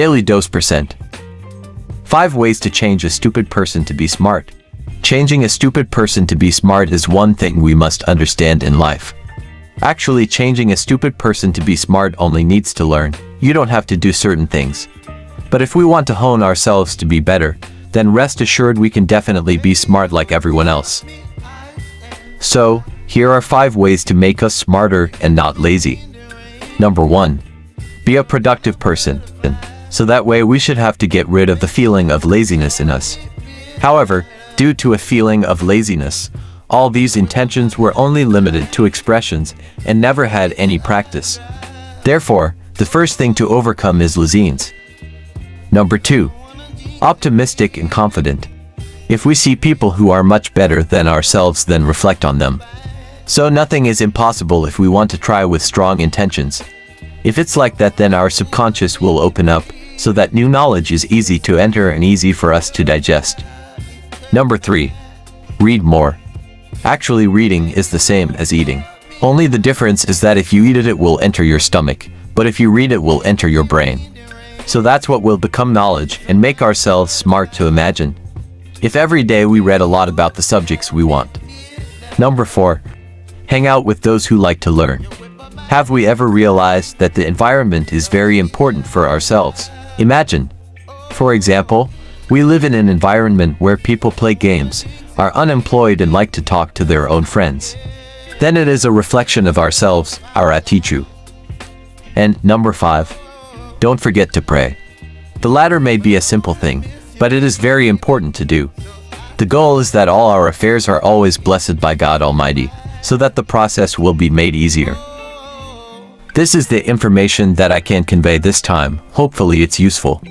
Daily Dose Percent 5 Ways to Change a Stupid Person to Be Smart Changing a stupid person to be smart is one thing we must understand in life. Actually, changing a stupid person to be smart only needs to learn. You don't have to do certain things. But if we want to hone ourselves to be better, then rest assured we can definitely be smart like everyone else. So, here are 5 ways to make us smarter and not lazy. Number 1. Be a productive person. So that way we should have to get rid of the feeling of laziness in us. However, due to a feeling of laziness, all these intentions were only limited to expressions and never had any practice. Therefore, the first thing to overcome is laziness. Number 2. Optimistic and confident. If we see people who are much better than ourselves then reflect on them. So nothing is impossible if we want to try with strong intentions. If it's like that then our subconscious will open up, so that new knowledge is easy to enter and easy for us to digest. Number 3. Read more. Actually reading is the same as eating. Only the difference is that if you eat it it will enter your stomach, but if you read it will enter your brain. So that's what will become knowledge and make ourselves smart to imagine. If every day we read a lot about the subjects we want. Number 4. Hang out with those who like to learn. Have we ever realized that the environment is very important for ourselves? Imagine. For example, we live in an environment where people play games, are unemployed and like to talk to their own friends. Then it is a reflection of ourselves, our attitude. And number 5. Don't forget to pray. The latter may be a simple thing, but it is very important to do. The goal is that all our affairs are always blessed by God Almighty, so that the process will be made easier. This is the information that I can convey this time, hopefully it's useful.